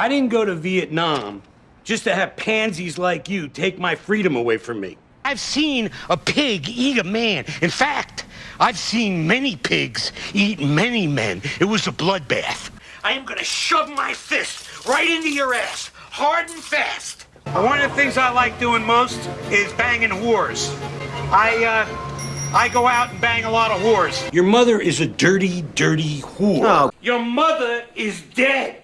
I didn't go to Vietnam just to have pansies like you take my freedom away from me. I've seen a pig eat a man. In fact, I've seen many pigs eat many men. It was a bloodbath. I am gonna shove my fist right into your ass, hard and fast. One of the things I like doing most is banging whores. I, uh, I go out and bang a lot of whores. Your mother is a dirty, dirty whore. Oh. Your mother is dead.